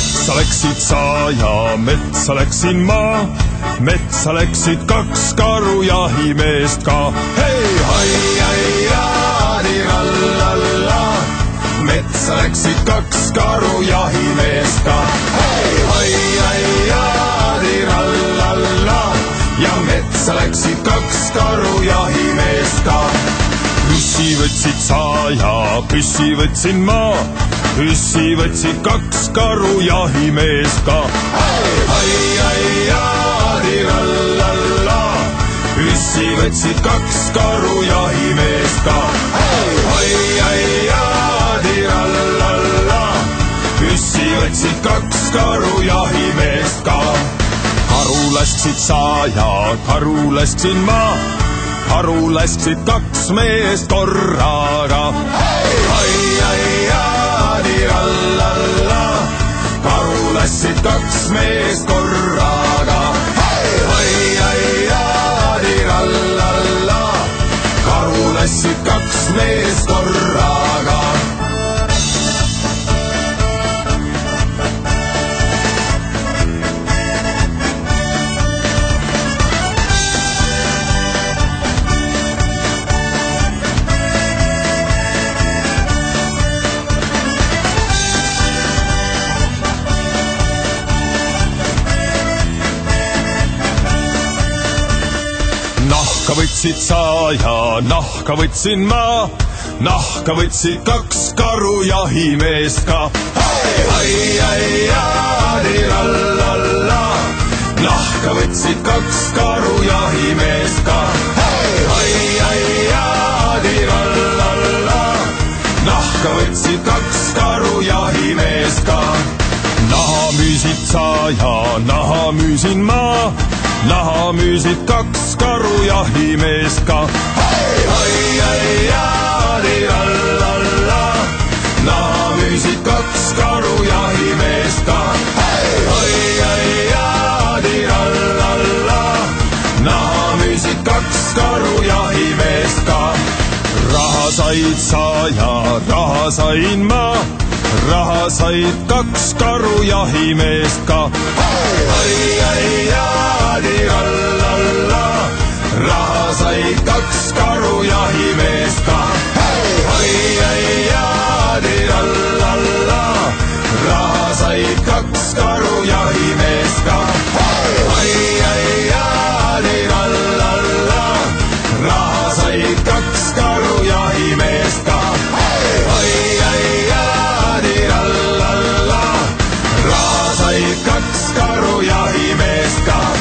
võtsid sa ja metsa läksin ma. metsa läksid kaks karu jahimeest ka. hei, hai, hai, jaadi-rallalla. metsa läksid kaks karu jahimeest ka. hei, hai, hai, jaadi-rallalla. ja metsa läksid kaks karu jahimeest ka püssi võtsid sa ja püssi võtsin ma. Püssi võtsid kaks karu jahimeest ka. ai, ai, aadi-rallalla. püssi võtsid kaks karu jahimeest ka. ai, ai, aadi-rallalla. püssi võtsid kaks karu jahimeest ka. karu lasksid sa ja karu lasksin ma karu lasksid kaks meest korraga. ai, ai, karu lasksid kaks meest korraga. Võtsid sa ja nahka võtsin ma. nahka võtsid kaks karu jahimeest ka. nahka võtsid kaks karu jahimeest ka. nahka võtsid kaks karu jahimeest ka. naha müüsid sa ja naha müüsin ma naha müüsid kaks karu jahimeest ka. ai, ai, ai, aadi-rallalla. naha müüsid kaks karu jahimeest ka. ai, ai, ai, aadi-rallalla. naha müüsid kaks karu jahimeest ka. raha said sa ja raha sain ma raha said kaks karu jahimeest ka. ai, ai, ai, aadi-rallalla, raha said kaks oli kaks karujahimeest ka.